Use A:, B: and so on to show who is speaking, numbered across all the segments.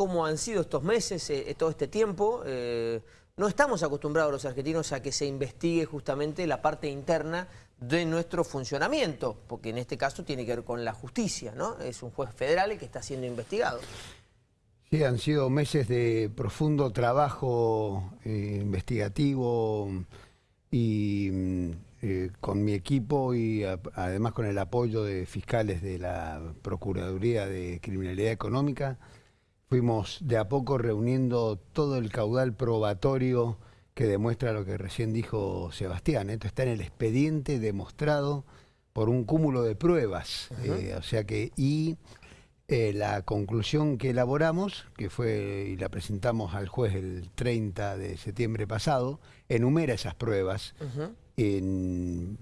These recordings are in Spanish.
A: cómo han sido estos meses, eh, todo este tiempo. Eh, no estamos acostumbrados los argentinos a que se investigue justamente la parte interna de nuestro funcionamiento, porque en este caso tiene que ver con la justicia, ¿no? Es un juez federal el que está siendo investigado.
B: Sí, han sido meses de profundo trabajo eh, investigativo y mm, eh, con mi equipo y además con el apoyo de fiscales de la Procuraduría de Criminalidad Económica, fuimos de a poco reuniendo todo el caudal probatorio que demuestra lo que recién dijo Sebastián. Esto está en el expediente demostrado por un cúmulo de pruebas. Eh, o sea que, y eh, la conclusión que elaboramos, que fue y la presentamos al juez el 30 de septiembre pasado, enumera esas pruebas en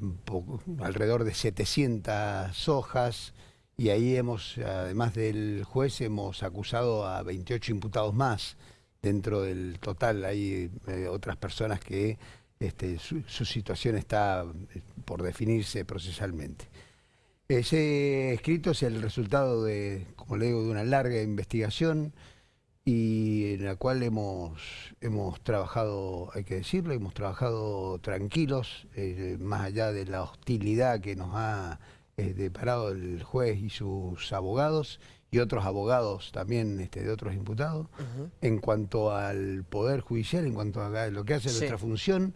B: alrededor de 700 hojas y ahí hemos, además del juez, hemos acusado a 28 imputados más. Dentro del total hay eh, otras personas que este, su, situación está eh, por definirse procesalmente. Ese escrito es el resultado de, como le digo, de una larga investigación y en la cual hemos, hemos trabajado, hay que decirlo, hemos trabajado tranquilos, eh, más allá de la hostilidad que nos ha eh, deparado el juez y sus abogados y otros abogados también este, de otros imputados, en cuanto al Poder Judicial, en cuanto a lo que hace nuestra función,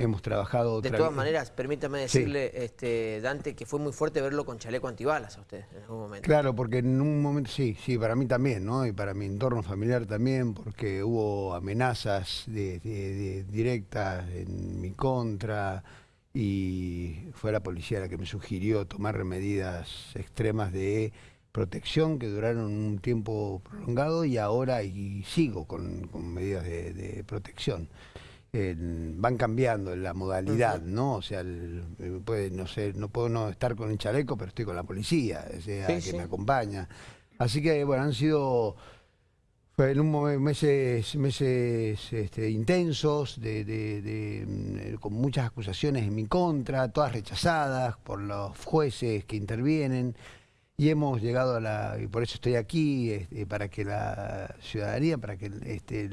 B: hemos trabajado...
A: De todas maneras, permítame decirle, este, Dante, que fue muy fuerte verlo con chaleco antibalas a usted en algún momento.
B: Claro, porque en un momento, sí, sí, para mí también, ¿no? Y para mi entorno familiar también, porque hubo amenazas de, directas en mi contra y fue la policía la que me sugirió tomar medidas extremas de protección que duraron un tiempo prolongado y ahora y sigo con, medidas de protección van cambiando la modalidad, ¿no? O sea, eh, puede, no sé, no puedo no estar con el chaleco, pero estoy con la policía, o sea, que me acompaña. Así que, bueno, han sido en un meses, meses este, intensos, de, mm, con muchas acusaciones en mi contra, todas rechazadas por los jueces que intervienen y hemos llegado a la, y por eso estoy aquí, este, para que la ciudadanía, para que este,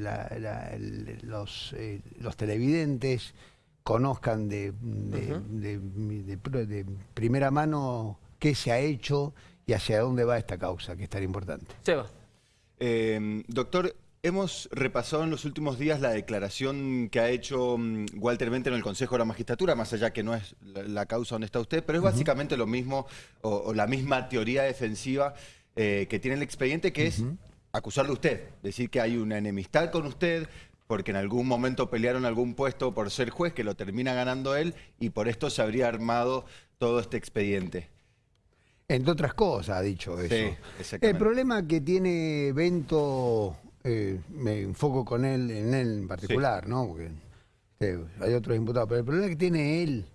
B: los, eh, los televidentes conozcan de, de, primera mano qué se ha hecho y hacia dónde va esta causa, que es tan importante.
A: Seba.
C: Eh, doctor, Hemos repasado en los últimos días la declaración que ha hecho mm, Walter Vente en el Consejo de la Magistratura, más allá que no es la, causa donde está usted, pero es básicamente lo mismo o, la misma teoría defensiva eh, que tiene el expediente, que es acusarle a usted, decir que hay una enemistad con usted, porque en algún momento pelearon algún puesto por ser juez, que lo termina ganando él, y por esto se habría armado todo este expediente.
B: Entre otras cosas ha dicho eso. el problema que tiene Bento eh, me enfoco con él, en él en particular, ¿no? Porque eh, hay otros imputados, pero el problema que tiene él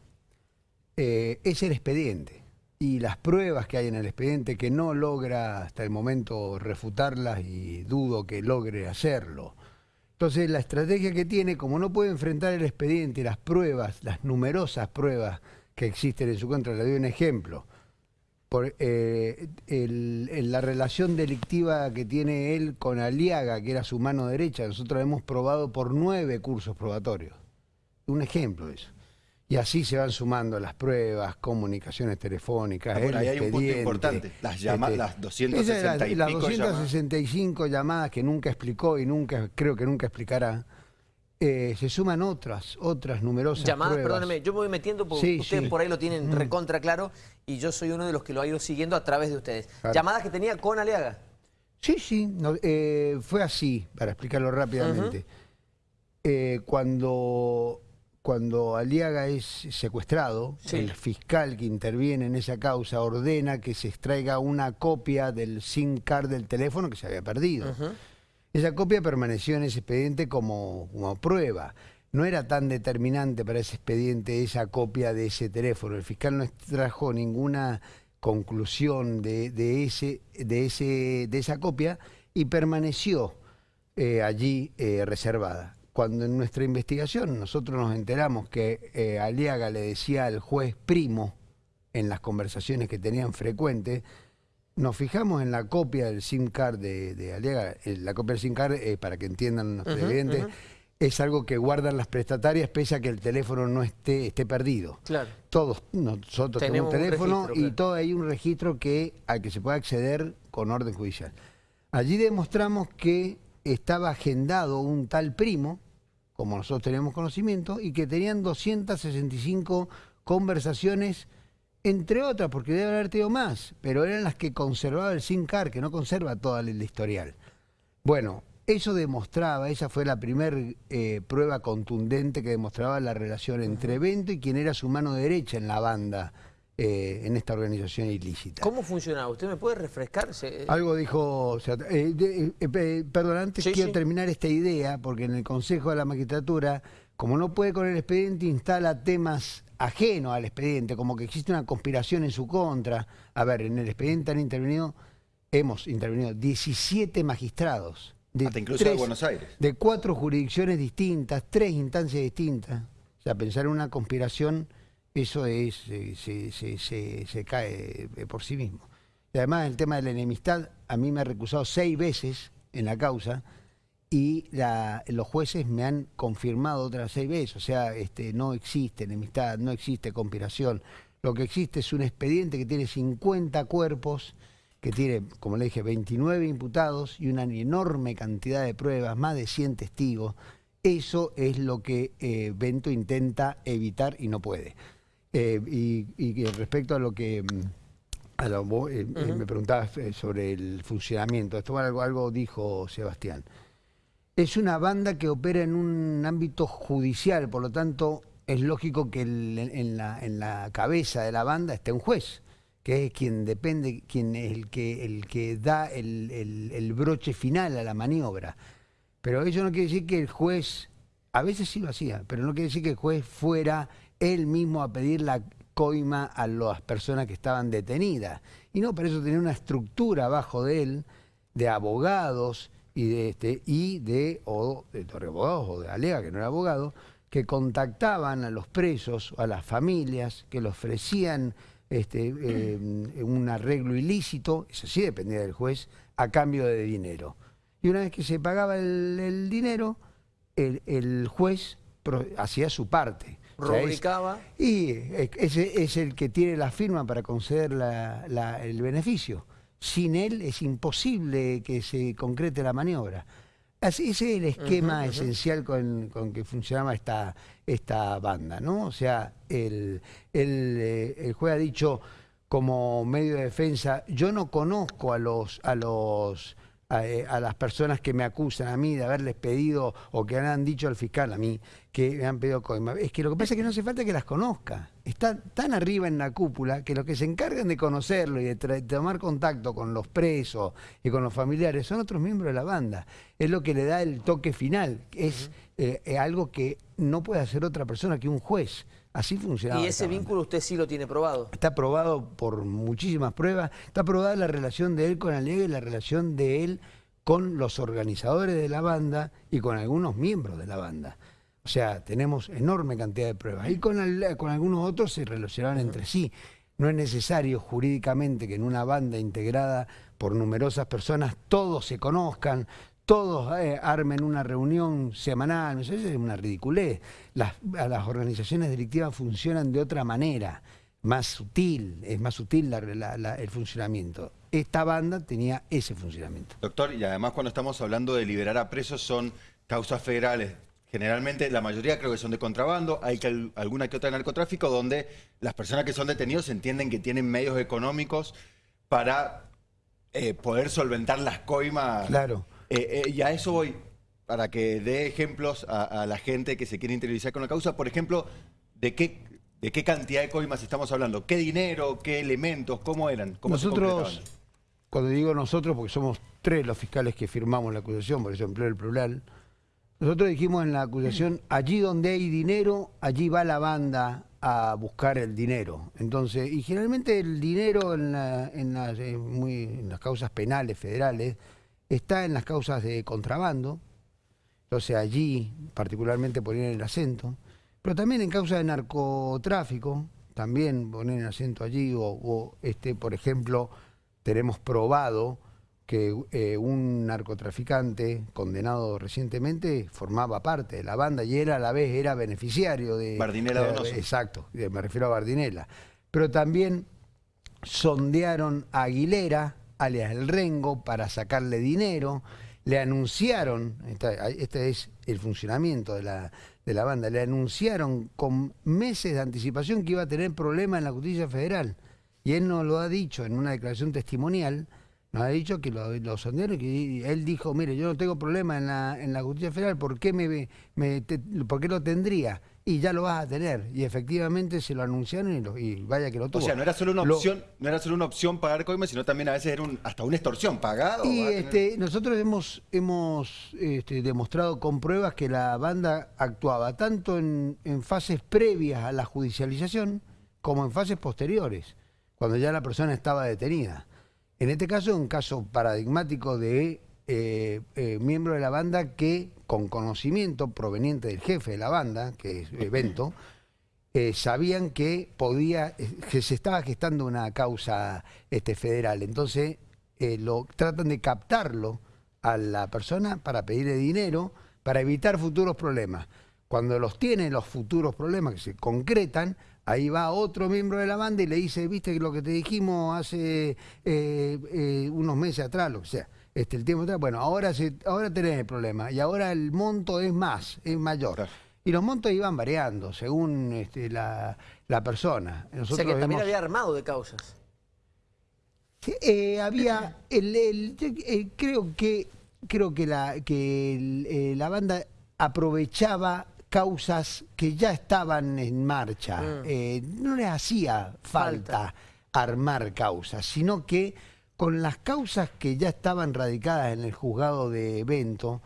B: eh, es el expediente y las pruebas que hay en el expediente que no logra hasta el momento refutarlas y dudo que logre hacerlo. Entonces la estrategia que tiene, como no puede enfrentar el expediente y las pruebas, las numerosas pruebas que existen en su contra, le doy un ejemplo, por eh, la relación delictiva que tiene él con Aliaga, que era su mano derecha. Nosotros hemos probado por nueve cursos probatorios. Un ejemplo de eso. Y así se van sumando las pruebas, comunicaciones telefónicas,
C: el ahí hay un punto importante, las, llamadas, las 260 y
B: las 265 llamadas que nunca explicó y nunca creo que nunca explicará. Eh, se suman otras, otras numerosas
A: Llamadas, perdóneme, yo me voy metiendo porque ustedes por ahí lo tienen mm. recontra claro y yo soy uno de los que lo ha ido siguiendo a través de ustedes. Llamadas que tenía con Aleaga.
B: Sí, sí, eh, fue así, para explicarlo rápidamente. Eh, cuando, cuando Aliaga es secuestrado, el fiscal que interviene en esa causa ordena que se extraiga una copia del SIM card del teléfono que se había perdido. Esa copia permaneció en ese expediente como, prueba. No era tan determinante para ese expediente esa copia de ese teléfono. El fiscal no extrajo ninguna conclusión de, ese, de esa copia y permaneció eh, allí eh, reservada. Cuando en nuestra investigación nosotros nos enteramos que eh, Aliaga le decía al juez primo en las conversaciones que tenían frecuentes, nos fijamos en la copia del SIM card de, de Aliaga. Eh, La copia del SIM card, eh, para que entiendan los televidentes, es algo que guardan las prestatarias pese a que el teléfono no esté, esté perdido.
A: Claro.
B: Todos nosotros tenemos,
A: Tenemos
B: un
A: un
B: teléfono
A: registro,
B: y
A: claro.
B: todo hay un registro que al que se puede acceder con orden judicial. Allí demostramos que estaba agendado un tal primo, como nosotros teníamos conocimiento, y que tenían 265 conversaciones, entre otras, porque debe haber tenido más, pero eran las que conservaba el SIM card, que no conserva toda el historial. Bueno, eso demostraba, esa fue la primera prueba contundente que demostraba la relación entre evento y quien era su mano derecha en la banda, eh, en esta organización ilícita.
A: ¿Cómo funcionaba? ¿Usted me puede refrescar? Se-
B: Algo dijo, o sea, eh, de- eh, eh, perdón, antes
A: Sí,
B: quiero
A: sí.
B: terminar esta idea, porque en el Consejo de la Magistratura, como no puede con el expediente, instala temas ajenos al expediente, como que existe una conspiración en su contra. A ver, en el expediente han intervenido, hemos intervenido 17 magistrados. De
C: Hasta incluso de Buenos Aires.
B: De cuatro jurisdicciones distintas, tres instancias distintas. O sea, pensar en una conspiración, eso es, se, se- se- se cae por sí mismo. Y además el tema de la enemistad, a mí me ha recusado seis veces en la causa y la- los jueces me han confirmado otras seis veces. O sea, este, no existe enemistad, no existe conspiración. Lo que existe es un expediente que tiene 50 cuerpos, que tiene, como le dije, 29 imputados y una enorme cantidad de pruebas, más de 100 testigos. Eso es lo que eh, Bento intenta evitar y no puede. Eh, y, y respecto a lo que... mm, a lo- vos, eh, eh, me preguntabas eh, sobre el funcionamiento. Esto algo, algo dijo Sebastián. Es una banda que opera en un ámbito judicial, por lo tanto es lógico que en, la, cabeza de la banda esté un juez, que es quien depende, quien es el que, el que da el, el- el broche final a la maniobra. Pero eso no quiere decir que el juez, a veces sí lo hacía, pero no quiere decir que el juez fuera él mismo a pedir la coima a las personas que estaban detenidas. Y no, para eso tenía una estructura abajo de él, de abogados y de este y de o de o de Alega, que no era abogado, que contactaban a los presos, a las familias, que le ofrecían este, eh, un arreglo ilícito, eso sí dependía del juez, a cambio de dinero. Y una vez que se pagaba el, el dinero, el, el juez hacía su parte. O sea, es-
A: Rubricaba.
B: y ese es el que tiene la firma para conceder la- la- el beneficio. Sin él es imposible que se concrete la maniobra. Así, ese es el esquema esencial con, con que funcionaba esta, esta banda, ¿no? O sea, el, el, eh, el juez ha dicho como medio de defensa, yo no conozco a los, a los a, eh, a las personas que me acusan a mí de haberles pedido o que han dicho al fiscal a mí que me han pedido coima. Es que lo que pasa es que no hace falta que las conozca. Está tan arriba en la cúpula que los que se encargan de conocerlo y de tomar contacto con los presos y con los familiares son otros miembros de la banda. Es lo que le da el toque final. Es eh, eh, algo que no puede hacer otra persona que un juez. Así funcionaba.
A: Y ese
B: banda.
A: vínculo usted sí lo tiene probado.
B: Está probado por muchísimas pruebas. Está probada la relación de él con Alegre y la relación de él con los organizadores de la banda y con algunos miembros de la banda. O sea, tenemos enorme cantidad de pruebas. Y con algunos otros se relacionaban entre sí. No es necesario jurídicamente que en una banda integrada por numerosas personas todos se conozcan, todos eh, armen una reunión semanal, eso es una ridiculez. Las, a las organizaciones delictivas funcionan de otra manera, más sutil, es más sutil la- la- la- el funcionamiento. Esta banda tenía ese funcionamiento.
C: Doctor, y además cuando estamos hablando de liberar a presos son causas federales. Generalmente la mayoría creo que son de contrabando, hay que, al- alguna que otra de narcotráfico donde las personas que son detenidos entienden que tienen medios económicos para eh, poder solventar las coimas.
B: Claro.
C: Eh, eh, y a eso voy, para que dé ejemplos a, a la gente que se quiere interiorizar con la causa. Por ejemplo, ¿de qué, de qué cantidad de coimas estamos hablando? ¿Qué dinero? ¿Qué elementos? ¿Cómo eran? ¿Cómo se
B: Nosotros, cuando digo nosotros, porque somos tres los fiscales que firmamos la acusación, por eso empleo el plural, nosotros dijimos en la acusación, allí donde hay dinero, allí va la banda a buscar el dinero. Entonces, y generalmente el dinero en, la- en las, muy- en las causas penales federales está en las causas de contrabando, entonces allí particularmente poner el acento, pero también en causa de narcotráfico, también poner el acento allí, o, o, este, por ejemplo, tenemos probado que eh, un narcotraficante condenado recientemente formaba parte de la banda y era a la vez era beneficiario de...
C: Bardinela
B: de-
C: Donoso.
B: Exacto, me refiero a Bardinela. Pero también sondearon a Aguilera, alias El Rengo, para sacarle dinero. Le anunciaron, esta- este es el funcionamiento de la, de la banda, le anunciaron con meses de anticipación que iba a tener problemas en la justicia federal. Y él nos lo ha dicho en una declaración testimonial, nos ha dicho que lo, lo sondearon y que él dijo, mire, yo no tengo problema en la, en la justicia federal, ¿por qué, me, me- te- ¿por qué lo tendría? Y ya lo vas a tener. Y efectivamente se lo anunciaron y, lo- y vaya que lo
C: O
B: tuvo.
C: sea, no era solo una
B: Lo-
C: opción, no era solo una opción pagar coimas, sino también a veces era un- hasta una extorsión pagado.
B: Y
C: tener-
B: este, nosotros hemos, hemos este, demostrado con pruebas que la banda actuaba tanto en, en fases previas a la judicialización como en fases posteriores, cuando ya la persona estaba detenida. En este caso un caso paradigmático de eh, eh, miembro de la banda que, con conocimiento proveniente del jefe de la banda, que es Evento, eh, sabían que podía, eh, que se estaba gestando una causa este, federal. Entonces, eh, lo tratan de captarlo a la persona para pedirle dinero para evitar futuros problemas. Cuando los tiene los futuros problemas que se concretan, ahí va otro miembro de la banda y le dice, viste lo que te dijimos hace eh, eh, unos meses atrás, lo que sea, este, el tiempo atrás, bueno, ahora, se, ahora tenés el problema y ahora el monto es más, es mayor.
C: Claro.
B: Y los montos iban variando según este, la, la persona.
A: O sea que también había armado de causas.
B: Eh, había el, creo que creo que la que la banda aprovechaba causas que ya estaban en marcha.
A: Mm.
B: Eh, no le hacía falta, armar causas, sino que con las causas que ya estaban radicadas en el juzgado de evento,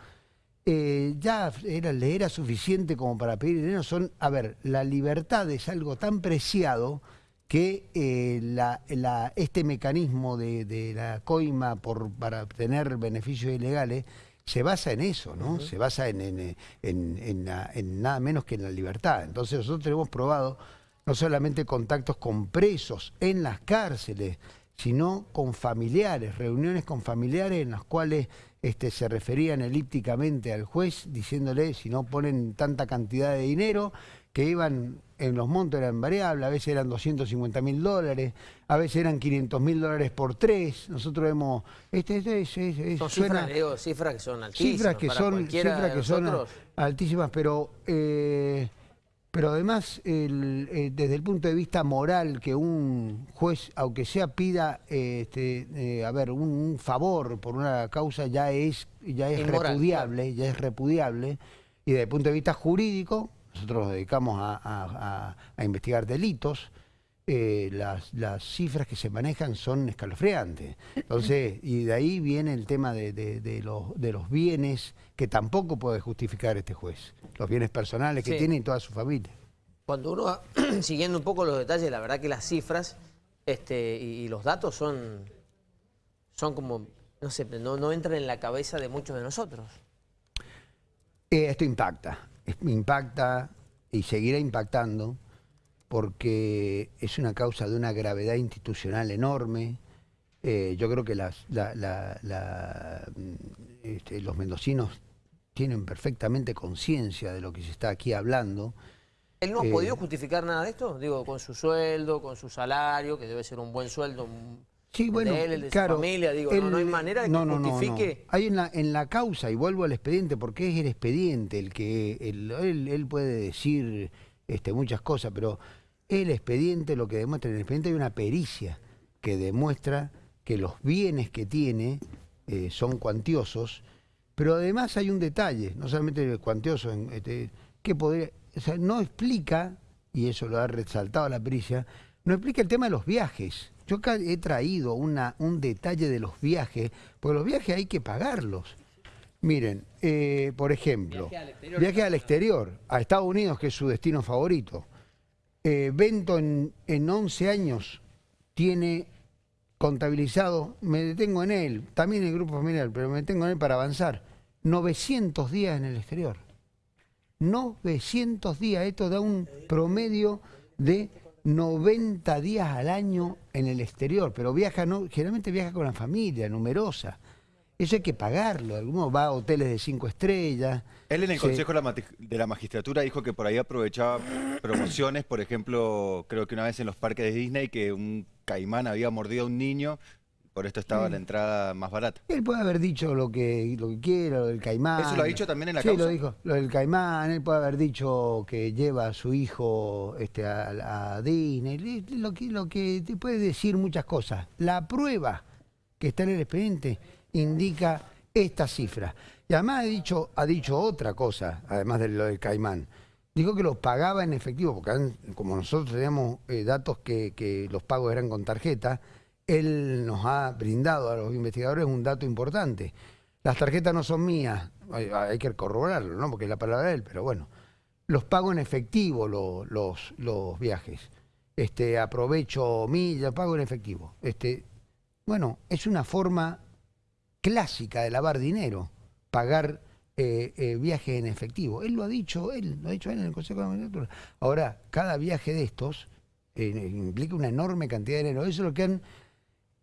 B: eh, ya era, le era suficiente como para pedir dinero. Son, a ver, la libertad es algo tan preciado que eh, la- la- este mecanismo de, de la coima por, para obtener beneficios ilegales se basa en eso, ¿no? Se basa en, en, en- en la- en nada menos que en la libertad. Entonces nosotros tenemos probado no solamente contactos con presos en las cárceles, sino con familiares, reuniones con familiares en las cuales este, se referían elípticamente al juez diciéndole si no ponen tanta cantidad de dinero, que iban, en los montos eran variables, a veces eran 250 mil dólares, a veces eran 500 mil dólares por tres. Nosotros hemos... Este, este, es- es- es-
A: Son
B: suena-
A: cifras, le digo, cifras que son altísimas.
B: cifras que
A: para
B: son cifras que son altísimas pero eh, pero además el, eh, desde el punto de vista moral que un juez aunque sea pida eh, este, eh, a ver un, un favor por una causa ya es ya es
A: Inmoral,
B: repudiable ya es repudiable y desde el punto de vista jurídico nosotros nos dedicamos a, a- a- a investigar delitos eh, las, las cifras que se manejan son escalofriantes. Entonces, y de ahí viene el tema de, de- de los, de los bienes que tampoco puede justificar este juez. Los bienes personales que
A: Sí.
B: tiene y toda su familia.
A: Cuando uno va siguiendo un poco los detalles, la verdad que las cifras este, y, y los datos son, son como, no sé, no, no entran en la cabeza de muchos de nosotros.
B: Eh, esto impacta, impacta y seguirá impactando porque es una causa de una gravedad institucional enorme. Eh, yo creo que las, la- la- la, mm, este, los mendocinos tienen perfectamente conciencia de lo que se está aquí hablando.
A: ¿Él no ha
B: Eh,
A: podido justificar nada de esto? Digo, con su sueldo, con su salario, que debe ser un buen sueldo. un-
B: Sí, bueno,
A: de él, el de
B: claro,
A: su familia, digo, no, no hay manera de que
B: no,
A: justifique.
B: no. Hay en la, en la causa, y vuelvo al expediente, porque es el expediente el que el- él, él puede decir este, muchas cosas, pero el expediente lo que demuestra, en el expediente hay una pericia que demuestra que los bienes que tiene eh, son cuantiosos, pero además hay un detalle, no solamente cuantioso, este, que podría, o sea, no explica, y eso lo ha resaltado la pericia, no explica el tema de los viajes. Yo acá he traído una, un detalle de los viajes, porque los viajes hay que pagarlos. Miren, eh, por ejemplo,
A: Viaje al exterior.
B: viaje al exterior, a Estados Unidos, que es su destino favorito. Eh, Bento en, en 11 años tiene contabilizado, me detengo en él, también en el grupo familiar, pero me detengo en él para avanzar, 900 días en el exterior. 900 días, esto da un promedio de 90 días al año en el exterior, pero viaja, no, generalmente viaja con la familia, numerosa. Eso hay que pagarlo. Alguno va a hoteles de cinco estrellas.
C: Él en el
B: se-
C: Consejo de la Mati- de la Magistratura dijo que por ahí aprovechaba promociones, por ejemplo, creo que una vez en los parques de Disney que un caimán había mordido a un niño, por esto estaba la entrada más barata.
B: Él puede haber dicho lo que, lo que quiera, lo del caimán.
C: ¿Eso lo ha dicho también en la
B: sí,
C: causa?
B: lo dijo. Lo del caimán, él puede haber dicho que lleva a su hijo este, a, a Disney. Lo que, lo que te puede decir muchas cosas. La prueba que está en el expediente indica esta cifra. Y además ha dicho, ha dicho otra cosa, además de lo del caimán. Dijo que los pagaba en efectivo, porque como nosotros teníamos eh, datos que, que los pagos eran con tarjeta, él nos ha brindado a los investigadores un dato importante. Las tarjetas no son mías, hay, que corroborarlo, ¿no? Porque es la palabra de él, pero bueno. Los pago en efectivo lo- los, viajes. Este, aprovecho millas, pago en efectivo. Este, bueno, es una forma clásica de lavar dinero, pagar eh, eh, viajes en efectivo. Él lo ha dicho, él lo ha dicho él en el Consejo de la. Ahora, cada viaje de estos eh, implica una enorme cantidad de dinero. Eso es lo que han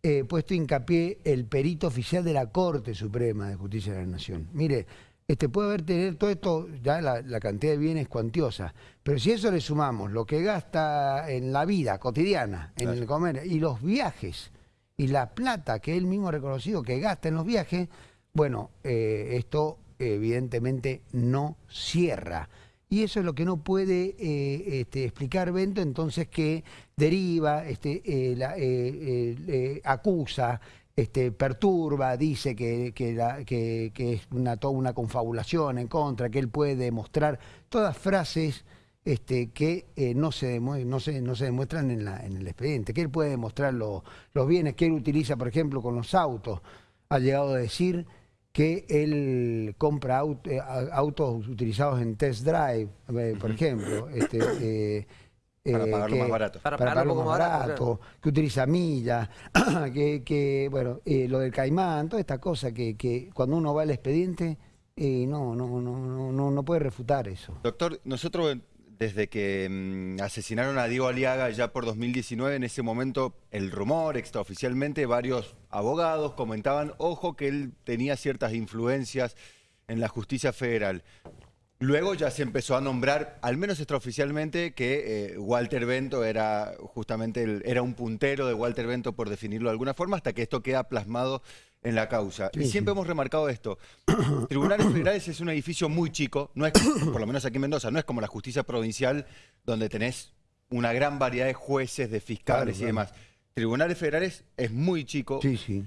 B: eh, puesto hincapié el perito oficial de la Corte Suprema de Justicia de la Nación. Mire, este puede haber tener todo esto, ya la, la cantidad de bienes cuantiosa, pero si eso le sumamos lo que gasta en la vida cotidiana, en
C: Claro.
B: el comer, y los viajes, y la plata que él mismo ha reconocido que gasta en los viajes, bueno, eh, esto evidentemente no cierra. Y eso es lo que no puede eh, este, explicar Bento, entonces que deriva, este, eh, la- eh, eh, acusa, este, perturba, dice que, que la- que- que es una, toda una confabulación en contra, que él puede demostrar, todas frases este, que eh, no, se no, se, no se demuestran en, la- en el expediente, que él puede demostrar lo- los bienes que él utiliza, por ejemplo, con los autos. Ha llegado a decir que él compra eh, autos utilizados en test drive, eh, por ejemplo. Este,
C: Para
B: eh,
C: pagarlo
B: que-
C: más barato.
A: Para
B: Para,
A: pagarlo
B: pagarlo
A: un
B: más
A: poco más
B: barato, que utiliza millas, que, que, bueno, eh, lo del caimán, toda esta cosa que, que cuando uno va al expediente, eh, no, no, no, no, no, no puede refutar eso.
C: Doctor, nosotros desde que mm, asesinaron a Diego Aliaga ya por 2019, en ese momento el rumor extraoficialmente, varios abogados comentaban, ojo, que él tenía ciertas influencias en la justicia federal. Luego ya se empezó a nombrar, al menos extraoficialmente, que eh, Walter Bento era justamente el- era un puntero de Walter Bento, por definirlo de alguna forma, hasta que esto queda plasmado en la causa. y siempre
B: sí.
C: hemos remarcado esto. Tribunales Federales es un edificio muy chico, no es, por lo menos aquí en Mendoza, no es como la justicia provincial, donde tenés una gran variedad de jueces, de fiscales
B: Claro,
C: y
B: claro.
C: demás. Tribunales Federales es muy chico,
B: Sí, sí.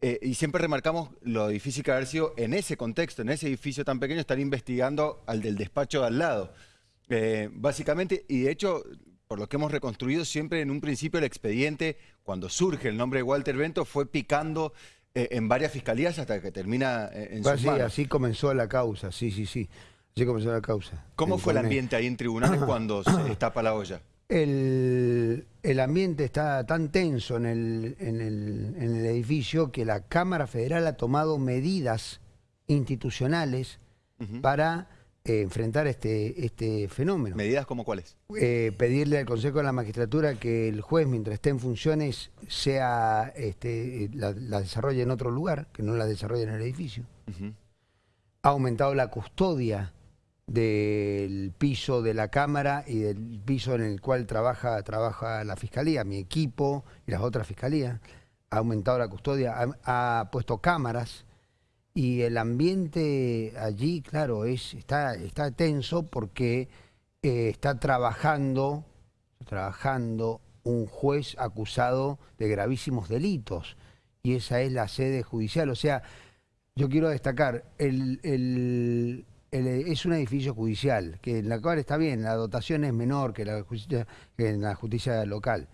C: Eh, y siempre remarcamos lo difícil que haber sido en ese contexto, en ese edificio tan pequeño, estar investigando al del despacho de al lado. Eh, básicamente, y de hecho, por lo que hemos reconstruido, siempre en un principio el expediente, cuando surge el nombre de Walter Bento, fue picando eh, en varias fiscalías hasta que termina en
B: Fue
C: sus
B: así,
C: manos.
B: así comenzó la causa, sí, sí, sí. Así comenzó la causa.
C: ¿Cómo fue el ambiente ahí en tribunales cuando se destapa la olla?
B: El, el ambiente está tan tenso en el, en, el, en el edificio que la Cámara Federal ha tomado medidas institucionales para eh, enfrentar este, este fenómeno.
C: ¿Medidas como cuáles?
B: Eh, pedirle al Consejo de la Magistratura que el juez, mientras esté en funciones, sea este, la, la desarrolle en otro lugar, que no la desarrolle en el edificio. Ha aumentado la custodia del piso de la Cámara y del piso en el cual trabaja, trabaja la Fiscalía, mi equipo y las otras fiscalías. Ha aumentado la custodia, ha, puesto cámaras y el ambiente allí, claro, es, está, está tenso porque eh, está trabajando, trabajando un juez acusado de gravísimos delitos y esa es la sede judicial. O sea, yo quiero destacar, el, el- es un edificio judicial, que en la cual está bien, la dotación es menor que la justicia, que en la justicia local,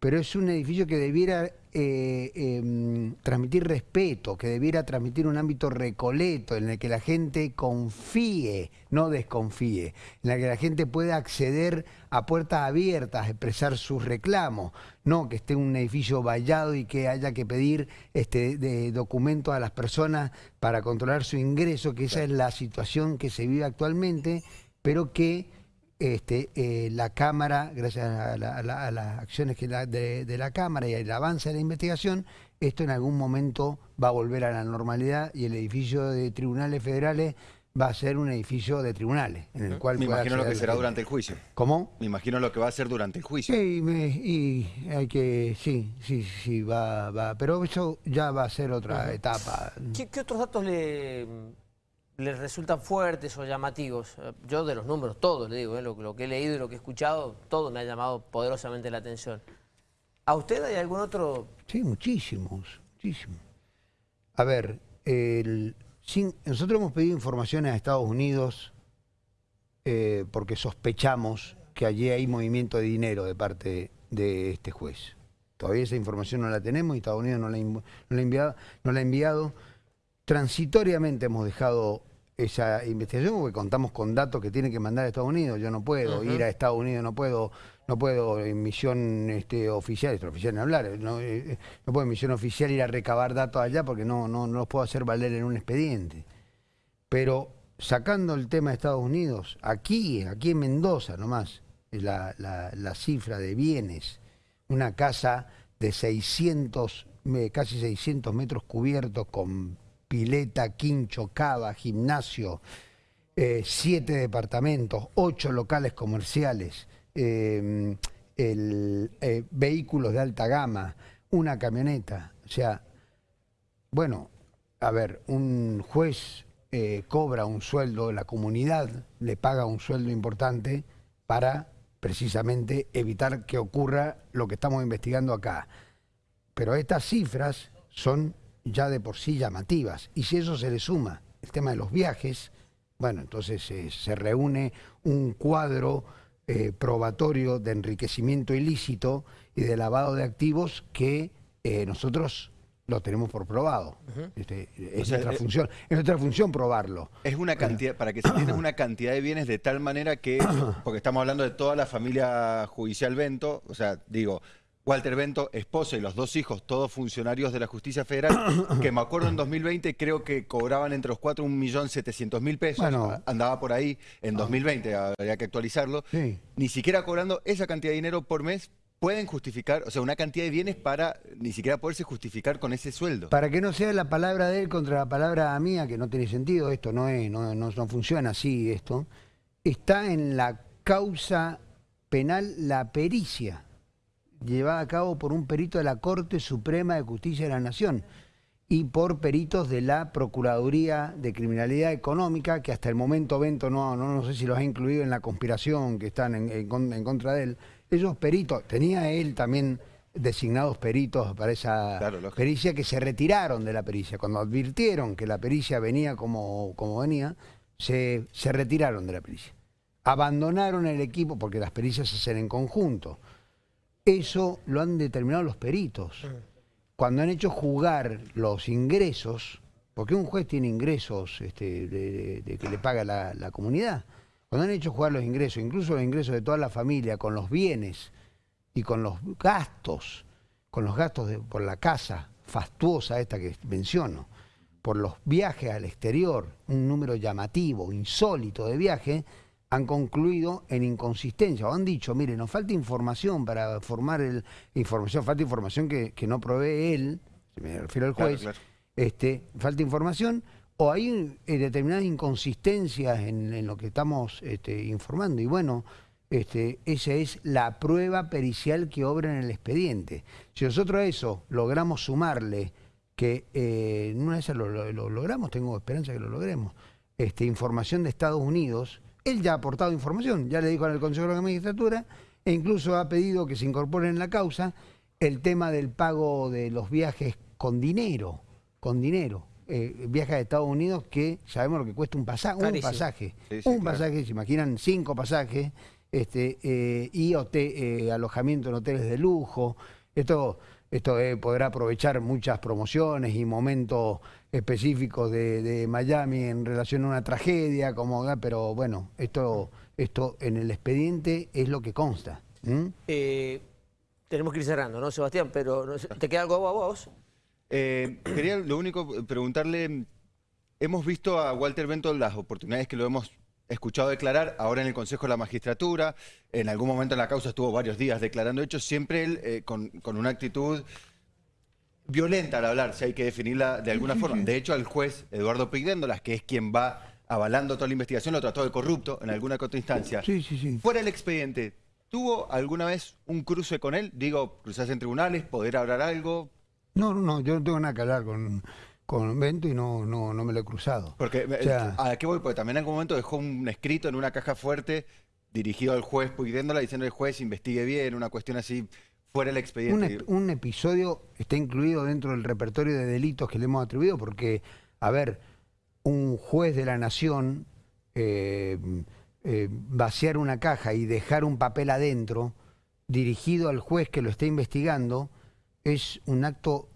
B: pero es un edificio que debiera eh, em, transmitir respeto, que debiera transmitir un ámbito recoleto en el que la gente confíe, no desconfíe, en el que la gente pueda acceder a puertas abiertas, a expresar sus reclamos, no que esté un edificio vallado y que haya que pedir este, de documentos a las personas para controlar su ingreso, que esa es la situación que se vive actualmente, pero que este, eh, la Cámara, gracias a, las acciones que de, de, la Cámara y el avance de la investigación, esto en algún momento va a volver a la normalidad y el edificio de tribunales federales va a ser un edificio de tribunales, en el cual...
C: Me imagino lo que será durante el juicio.
B: ¿Cómo?
C: Me imagino lo que va a ser durante el juicio.
B: Sí, y hay que... Sí, sí, sí, va, va. Pero eso ya va a ser otra etapa.
A: ¿Qué, otros datos le, le, resultan fuertes o llamativos? Yo de los números, todos le digo, ¿eh? lo, que he leído y lo que he escuchado, todo me ha llamado poderosamente la atención. ¿A usted hay algún otro...?
B: Sí, muchísimos, muchísimos. A ver, nosotros hemos pedido informaciones a Estados Unidos eh, porque sospechamos que allí hay movimiento de dinero de parte de este juez. Todavía esa información no la tenemos y Estados Unidos no la, no la ha enviado. Transitoriamente hemos dejado esa investigación porque contamos con datos que tienen que mandar a Estados Unidos. Yo no puedo ir a Estados Unidos, no puedo no puedo en misión este, oficial, extraoficial en hablar, no, eh, eh, no, puedo en misión oficial ir a recabar datos allá porque no, no, no los puedo hacer valer en un expediente. Pero sacando el tema de Estados Unidos, aquí, aquí en Mendoza nomás, la, la, la cifra de bienes, una casa de 600, casi 600 metros cubiertos con pileta, quincho, cava, gimnasio, eh, siete departamentos, ocho locales comerciales, eh, el, eh, vehículos de alta gama, una camioneta. O sea, bueno, a ver, un juez cobra un sueldo, la comunidad le paga un sueldo importante para precisamente evitar que ocurra lo que estamos investigando acá. Pero estas cifras son ya de por sí llamativas. Y si eso se le suma el tema de los viajes, bueno, entonces se reúne un cuadro eh, probatorio de enriquecimiento ilícito y de lavado de activos que eh, nosotros lo tenemos por probado. Este, es nuestra eh, función, es nuestra función probarlo.
C: Es una cantidad, para que se entienda, una cantidad de bienes de tal manera que, porque estamos hablando de toda la familia judicial Bento, o sea, digo, Walter Bento, esposa y los dos hijos, todos funcionarios de la justicia federal, que me acuerdo en 2020 creo que cobraban entre los cuatro un millón setecientos mil pesos, andaba por ahí en 2020, ah. habría que actualizarlo, ni siquiera cobrando esa cantidad de dinero por mes pueden justificar, o sea, una cantidad de bienes para ni siquiera poderse justificar con ese sueldo.
B: Para que no sea la palabra de él contra la palabra mía, que no tiene sentido, esto no, es, no, no, no funciona así, esto, está en la causa penal la pericia llevada a cabo por un perito de la Corte Suprema de Justicia de la Nación y por peritos de la Procuraduría de Criminalidad Económica, que hasta el momento Bento no, no, no sé si los ha incluido en la conspiración que están en, contra de él. Esos peritos, tenía él también designados peritos para esa pericia que se retiraron de la pericia. Cuando advirtieron que la pericia venía como, como venía, se, se retiraron de la pericia. Abandonaron el equipo porque las pericias se hacen en conjunto. Eso lo han determinado los peritos. Cuando han hecho jugar los ingresos, porque un juez tiene ingresos este, de, que le paga la, comunidad, cuando han hecho jugar los ingresos, incluso los ingresos de toda la familia, con los bienes y con los gastos, con los gastos por la casa fastuosa esta que menciono, por los viajes al exterior, un número llamativo, insólito de viajes, han concluido en inconsistencia o han dicho, mire, nos falta información para formar el información, falta información que, no provee él, me refiero al juez, Este, falta información o hay eh, determinadas inconsistencias en, lo que estamos este, informando y bueno, este, esa es la prueba pericial que obra en el expediente. Si nosotros a eso logramos sumarle que eh, una de esas lo, logramos, tengo esperanza que lo logremos, este, información de Estados Unidos, él ya ha aportado información, ya le dijo al Consejo de la Magistratura e incluso ha pedido que se incorpore en la causa el tema del pago de los viajes con dinero, con dinero. Eh, viajes a Estados Unidos que sabemos lo que cuesta un, pasaje, un pasaje. un pasaje, se imaginan cinco pasajes, este, eh, y eh, alojamiento en hoteles de lujo. Esto esto eh, podrá aprovechar muchas promociones y momentos específicos de, Miami en relación a una tragedia, como, pero bueno, esto, esto en el expediente es lo que consta.
A: Eh, tenemos que ir cerrando, ¿no, Sebastián? Pero ¿te queda algo a vos?
C: Eh, quería lo único preguntarle, hemos visto a Walter Bento las oportunidades que lo hemos escuchado declarar ahora en el Consejo de la Magistratura, en algún momento en la causa estuvo varios días declarando hechos, siempre él eh, con, con una actitud violenta al hablar, si hay que definirla de alguna forma. De hecho, al juez Eduardo Pigdéndolas, que es quien va avalando toda la investigación, lo trató de corrupto en alguna otra instancia.
B: Sí, sí, sí.
C: Fuera el expediente, ¿tuvo alguna vez un cruce con él? Digo, cruzarse en tribunales, poder hablar algo.
B: No, no, no, yo no tengo nada que hablar con, con Bento y no, no, no me lo he cruzado.
C: Porque,
B: O sea-
C: ¿a qué voy? Porque también en algún momento dejó un escrito en una caja fuerte dirigido al juez Puigdéndola diciendo al juez investigue bien, una cuestión así fuera el expediente.
B: un episodio está incluido dentro del repertorio de delitos que le hemos atribuido porque, a ver, un juez de la nación eh, eh, vaciar una caja y dejar un papel adentro dirigido al juez que lo está investigando es un acto,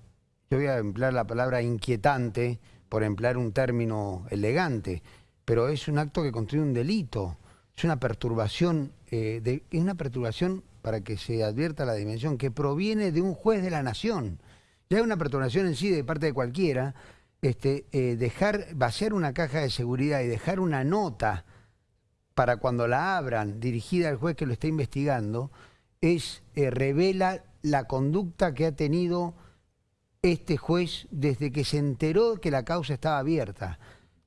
B: yo voy a emplear la palabra inquietante por emplear un término elegante, pero es un acto que constituye un delito, es una perturbación, eh, de, es una perturbación para que se advierta la dimensión, que proviene de un juez de la nación. Ya es una perturbación en sí de parte de cualquiera, este, eh, dejar, vaciar una caja de seguridad y dejar una nota para cuando la abran, dirigida al juez que lo está investigando, es eh, revela la conducta que ha tenido este juez desde que se enteró que la causa estaba abierta.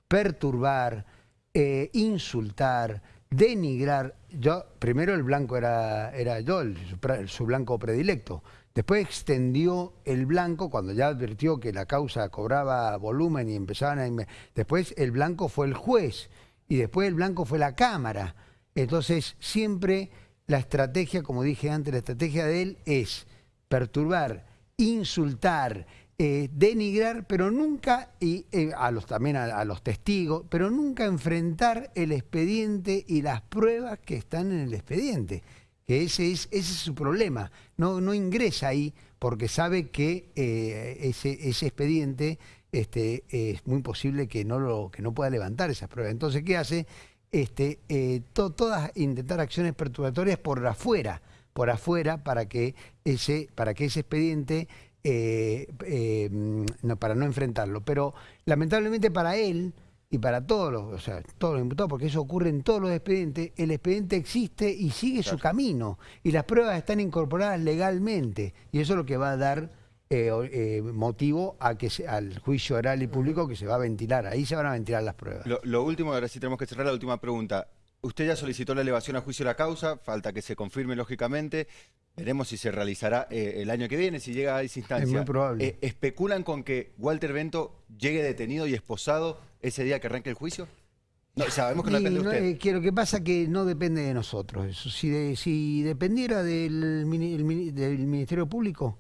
B: Perturbar, eh, insultar, denigrar. Yo, primero el blanco era, era yo, el- su, blanco predilecto. Después extendió el blanco cuando ya advirtió que la causa cobraba volumen y empezaban a... Después el blanco fue el juez y después el blanco fue la Cámara. Entonces siempre la estrategia, como dije antes, la estrategia de él es perturbar, insultar, eh, denigrar, pero nunca, y eh, a los, también a, los testigos, pero nunca enfrentar el expediente y las pruebas que están en el expediente. Que ese es, ese es su problema. No, no ingresa ahí porque sabe que eh, ese, ese expediente este, es muy posible que no, lo, que no pueda levantar esas pruebas. Entonces, ¿qué hace? Este, to- todas intentar acciones perturbatorias por afuera, por afuera para que ese, para que ese expediente, eh, eh, mm, no, para no enfrentarlo. Pero lamentablemente para él y para todos los, o sea, todos los imputados, porque eso ocurre en todos los expedientes, el expediente existe y sigue su camino. Y las pruebas están incorporadas legalmente. Y eso es lo que va a dar eh, eh, motivo a que se- al juicio oral y público que se va a ventilar. Ahí se van a ventilar las pruebas.
C: Lo, lo último, ahora sí tenemos que cerrar la última pregunta. Usted ya solicitó la elevación a juicio de la causa, falta que se confirme lógicamente. Veremos si se realizará eh, el año que viene, si llega a esa instancia.
B: Es muy probable.
C: Eh, ¿Especulan con que Walter Bento llegue detenido y esposado ese día que arranque el juicio? No, sabemos que no depende de
B: no,
C: usted.
B: eh, que lo que pasa que no depende de nosotros. Eso. Si, de- si dependiera del, mini- el mini- del Ministerio Público,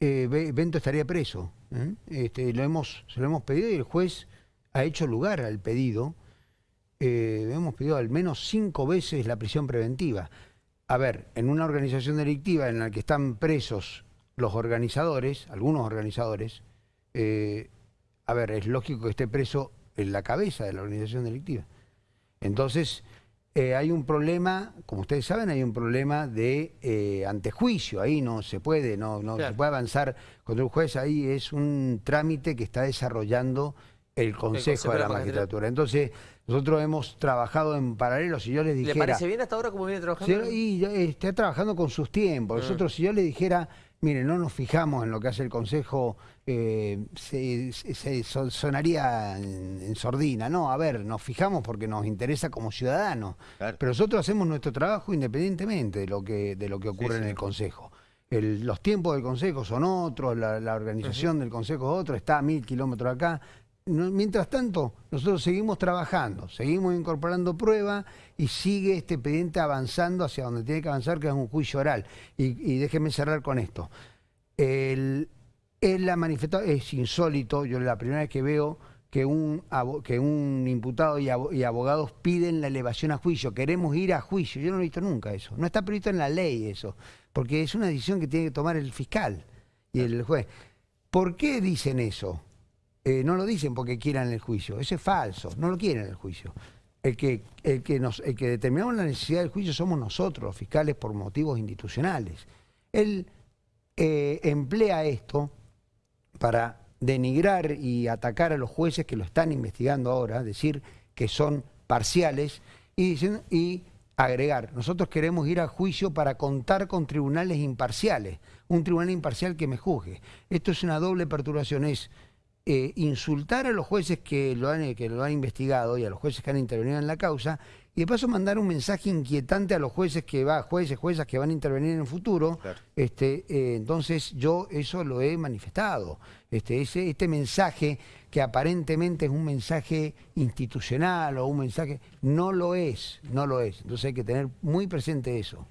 B: eh, Be- Bento estaría preso. Este, lo hemos, se lo hemos pedido y el juez ha hecho lugar al pedido. Eh, hemos pedido al menos cinco veces la prisión preventiva. A ver, en una organización delictiva en la que están presos los organizadores, algunos organizadores, eh, a ver, es lógico que esté preso en la cabeza de la organización delictiva. Entonces, eh, hay un problema, como ustedes saben, hay un problema de eh, antejuicio, ahí no se puede, no, no
A: Claro.
B: se puede avanzar contra un juez, ahí es un trámite que está desarrollando el Consejo, de la Magistratura. Entonces, nosotros hemos trabajado en paralelo, si yo les
A: ¿Le
B: dijera...
A: parece bien hasta ahora cómo viene trabajando?
B: Sí, y ya está trabajando con sus tiempos.
A: Ah.
B: Nosotros, si yo le dijera, mire, no nos fijamos en lo que hace el Consejo, eh, se, se- se son- sonaría en, en sordina. No, a ver, nos fijamos porque nos interesa como ciudadanos.
C: Claro.
B: Pero nosotros hacemos nuestro trabajo independientemente de lo que, de lo que ocurre
C: sí.
B: en el Consejo. El- los tiempos del Consejo son otros, la, la organización del Consejo es otra, está a mil kilómetros acá. Mientras tanto, nosotros seguimos trabajando, seguimos incorporando pruebas y sigue este expediente avanzando hacia donde tiene que avanzar, que es un juicio oral. Y, y déjenme cerrar con esto. El, ha manifestado, es insólito, yo la primera vez que veo que un, que un imputado y abogados piden la elevación a juicio, queremos ir a juicio, yo no lo he visto nunca eso, no está previsto en la ley eso, porque es una decisión que tiene que tomar el fiscal y el juez. ¿Por qué dicen eso? Eh, no lo dicen porque quieran el juicio, eso es falso, no lo quieren el juicio. El que, el, que determinamos la necesidad del juicio somos nosotros, los fiscales, por motivos institucionales. Él eh, emplea esto para denigrar y atacar a los jueces que lo están investigando ahora, decir que son parciales, y, y agregar, nosotros queremos ir a juicio para contar con tribunales imparciales, un tribunal imparcial que me juzgue. Esto es una doble perturbación, es eh, insultar a los jueces que lo, han, que lo han investigado y a los jueces que han intervenido en la causa y de paso mandar un mensaje inquietante a los jueces que va, jueces, juezas que van a intervenir en el futuro. Este, eh, entonces yo eso lo he manifestado. Este, ese, este mensaje que aparentemente es un mensaje institucional o un mensaje, no lo es, no lo es. Entonces hay que tener muy presente eso.